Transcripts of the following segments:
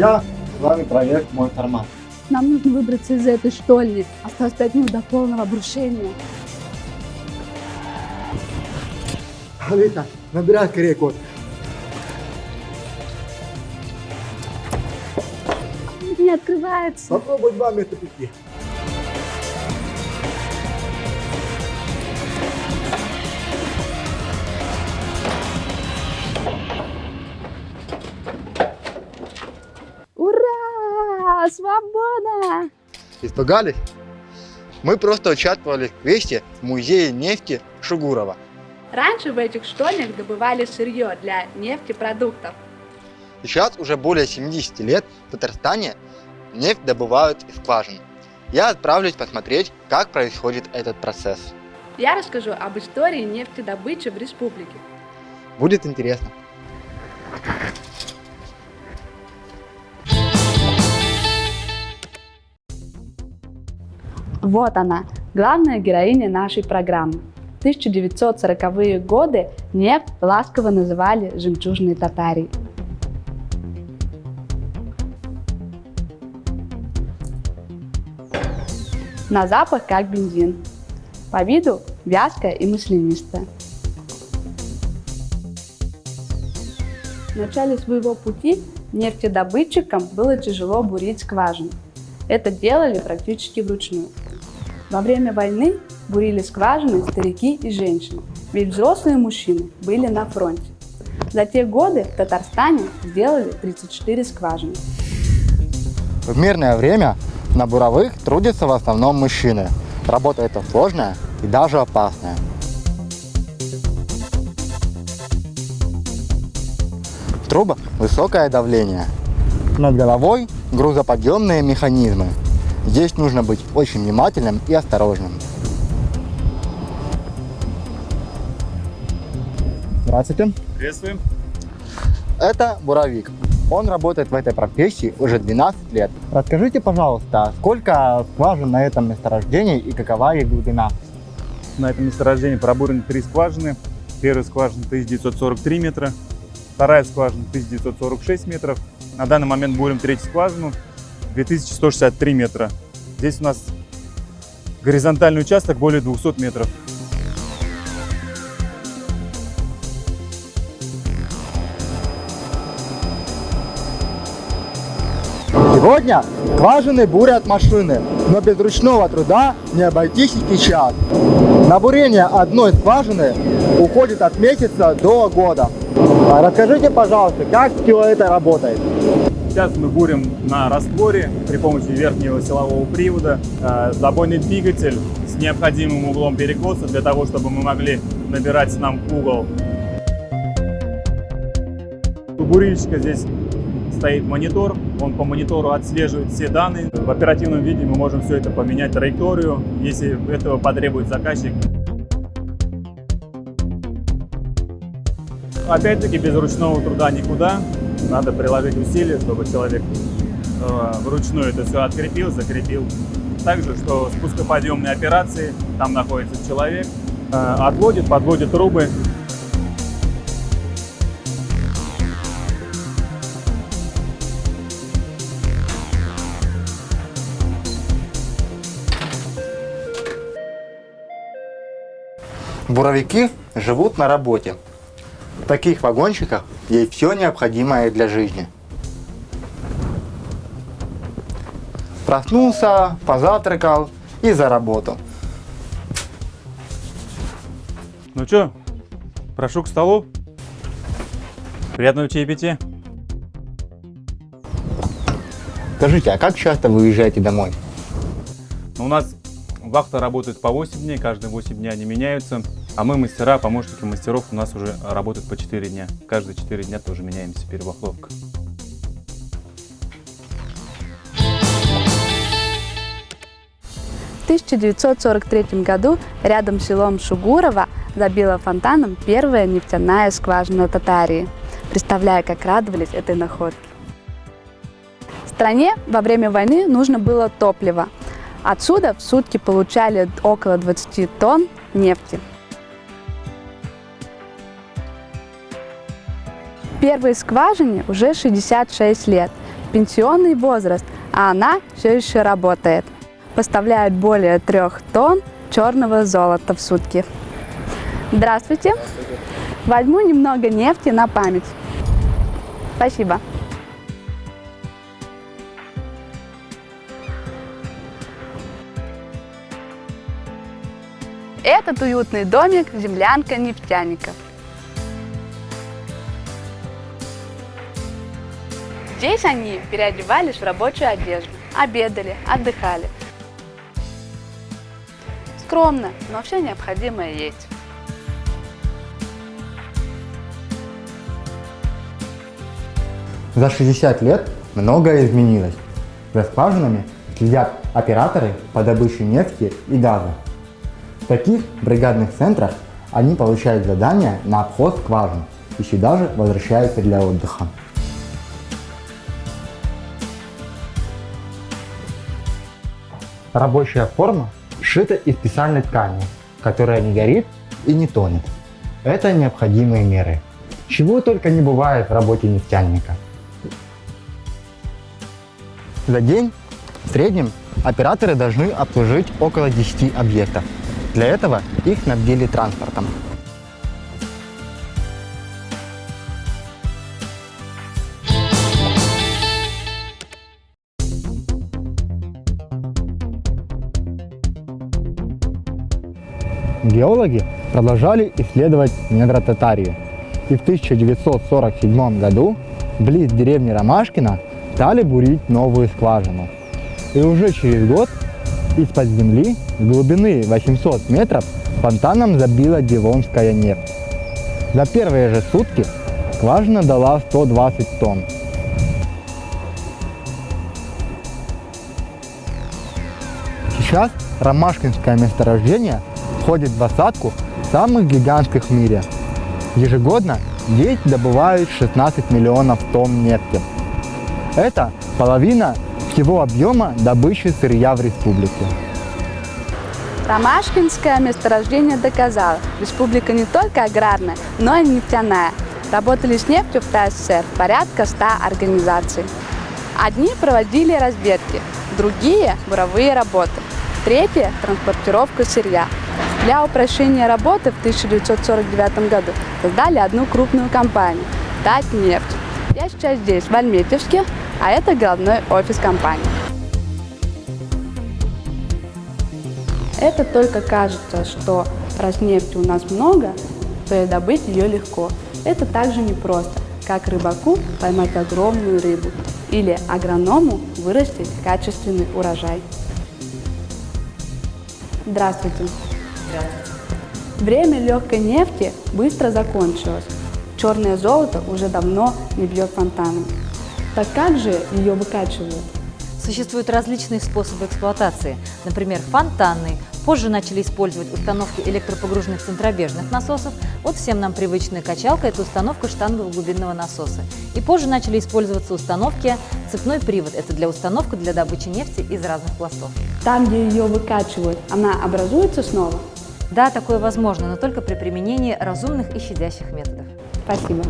друзья! С вами проект «Мой формат». Нам нужно выбраться из этой штольни. Осталось пять минут до полного обрушения. Вика, набирай скорее код. Не открывается. Попробуй два вместо пяти. Ура! Свобода! Испугались? Мы просто участвовали в квесте в музее нефти Шугурова. Раньше в этих штольнях добывали сырье для нефтепродуктов. Сейчас уже более 70 лет в Татарстане нефть добывают из скважин. Я отправлюсь посмотреть, как происходит этот процесс. Я расскажу об истории нефтедобычи в республике. Будет интересно. Вот она, главная героиня нашей программы. В 1940-е годы нефть ласково называли «жемчужной татарией». На запах как бензин. По виду вязкая и маслянистая. В начале своего пути нефтедобытчикам было тяжело бурить скважины. Это делали практически вручную. Во время войны бурили скважины старики и женщины, ведь взрослые мужчины были на фронте. За те годы в Татарстане сделали 34 скважины. В мирное время на буровых трудятся в основном мужчины. Работа эта сложная и даже опасная. В трубах высокое давление. Над головой грузоподъемные механизмы. Здесь нужно быть очень внимательным и осторожным. Здравствуйте. Приветствуем. Это буровик. Он работает в этой профессии уже 12 лет. Расскажите, пожалуйста, сколько скважин на этом месторождении и какова их глубина? На этом месторождении пробурены три скважины. Первая скважина 1943 метра, вторая скважина 1946 метров. На данный момент бурим третью скважину 2163 метра. Здесь у нас горизонтальный участок более 200 метров. Сегодня скважины бурят машины, но без ручного труда не обойтись и сейчас. На бурение одной скважины уходит от месяца до года. Расскажите, пожалуйста, как все это работает? Сейчас мы бурим на растворе при помощи верхнего силового привода. Э, Забойный двигатель с необходимым углом перекоса для того, чтобы мы могли набирать нам угол. У бурильщика здесь стоит монитор, он по монитору отслеживает все данные. В оперативном виде мы можем все это поменять траекторию, если этого потребует заказчик. Опять-таки без ручного труда никуда. Надо приложить усилия, чтобы человек э, вручную это все открепил, закрепил. Также, что спускоподъемные операции, там находится человек, э, отводит, подводит трубы, Буровики живут на работе. В таких вагончиках есть все необходимое для жизни. Проснулся, позавтракал и за работу. Ну что, прошу к столу. Приятного чаепития. Скажите, а как часто вы уезжаете домой? Ну, У нас вахта работает по 8 дней, каждые 8 дней они меняются. А мы мастера, помощники мастеров у нас уже работают по 4 дня. Каждые 4 дня тоже меняемся перебахловка. В 1943 году рядом с селом Шугурово забила фонтаном первая нефтяная скважина Татарии. Представляю, как радовались этой находке. Стране во время войны нужно было топливо. Отсюда в сутки получали около 20 тонн нефти. Первой скважине уже 66 лет. пенсионный возраст, а она все еще работает. Поставляет более трех тонн черного золота в сутки. Здравствуйте. Возьму немного нефти на память. Спасибо. Этот уютный домик – землянка нефтяников. Здесь они переодевались в рабочую одежду, обедали, отдыхали. Скромно, но все необходимое есть. За 60 лет многое изменилось. За скважинами следят операторы по добыче нефти и газа. В таких бригадных центрах они получают задания на обход скважин и сюда же возвращаются для отдыха. Рабочая форма сшита из специальной ткани, которая не горит и не тонет. Это необходимые меры. Чего только не бывает в работе нефтяника. За день в среднем операторы должны обслужить около 10 объектов. Для этого их снабдили транспортом. Геологи продолжали исследовать недра Татарии. И в 1947 году близ деревни Ромашкина стали бурить новую скважину. И уже через год из-под земли глубины 800 метров фонтаном забила Дивонская нефть. За первые же сутки скважина дала 120 тонн. Сейчас Ромашкинское месторождение входит в двадцатку самых гигантских в мире. Ежегодно здесь добывают 16 миллионов тонн нефти. Это половина всего объема добычи сырья в республике. Ромашкинское месторождение доказало, республика не только аграрная, но и нефтяная. Работали с нефтью в ТССР порядка 100 организаций. Одни проводили разведки, другие – буровые работы, третьи – транспортировку сырья. Для упрощения работы в 1949 году создали одну крупную компанию – Татнефть. Я сейчас здесь, в Альметьевске, а это головной офис компании. Это только кажется, что раз нефти у нас много, то и добыть ее легко. Это также непросто, как рыбаку поймать огромную рыбу или агроному вырастить качественный урожай. Здравствуйте. Время легкой нефти быстро закончилось. Черное золото уже давно не бьет фонтаном. Так как же ее выкачивают? Существуют различные способы эксплуатации, например, фонтанный. Позже начали использовать установки электропогруженных центробежных насосов. Вот всем нам привычная качалка – это установка штангового глубинного насоса. И позже начали использоваться установки цепной привод – это для установки для добычи нефти из разных пластов. Там, где ее выкачивают, она образуется снова? Да, такое возможно, но только при применении разумных и щадящих методов. Спасибо.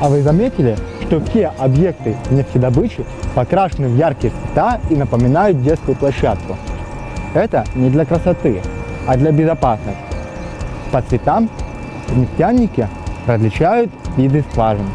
А вы заметили, что все объекты нефтедобычи покрашены в яркие цвета и напоминают детскую площадку? Это не для красоты, а для безопасности. По цветам нефтяники различают виды скважин.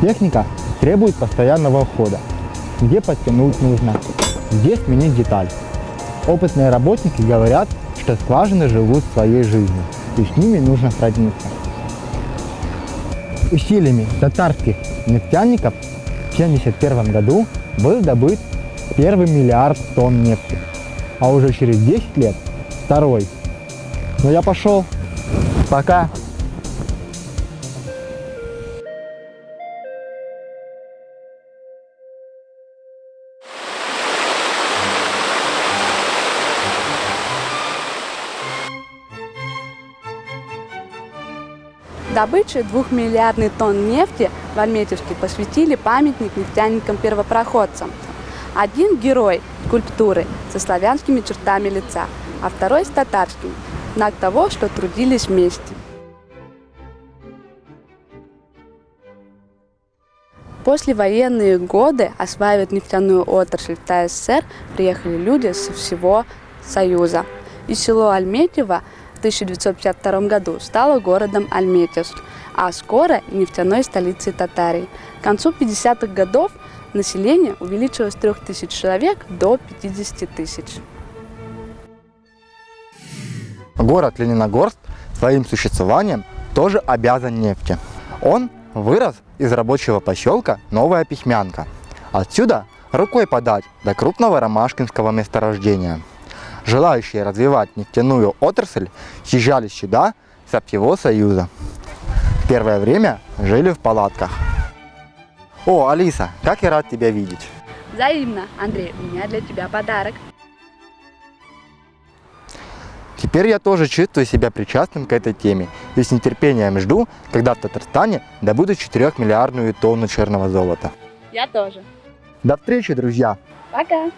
Техника требует постоянного ухода. Где подтянуть нужно, где сменить деталь. Опытные работники говорят, что скважины живут своей жизнью, и с ними нужно сродниться. Усилиями татарских нефтяников в 1971 году был добыт первый миллиард тонн нефти, а уже через 10 лет второй. Ну я пошел. Пока. добыче двухмиллиардный тонн нефти в Альметьевске посвятили памятник нефтяникам-первопроходцам. Один герой скульптуры со славянскими чертами лица, а второй с татарским. знак того, что трудились вместе. послевоенные годы осваивать нефтяную отрасль в ТССР приехали люди со всего Союза. И село Альметьево в 1952 году стало городом Альметьевск, а скоро нефтяной столицей Татарии. К концу 50-х годов население увеличилось с 3000 человек до 50 тысяч. Город Лениногорск своим существованием тоже обязан нефти. Он вырос из рабочего поселка Новая Пихмянка. Отсюда рукой подать до крупного ромашкинского месторождения. Желающие развивать нефтяную отрасль съезжались сюда со всего Союза. Первое время жили в палатках. О, Алиса, как я рад тебя видеть. Взаимно, Андрей, у меня для тебя подарок. Теперь я тоже чувствую себя причастным к этой теме и с нетерпением жду, когда в Татарстане добудут 4-миллиардную тонну черного золота. Я тоже. До встречи, друзья! Пока!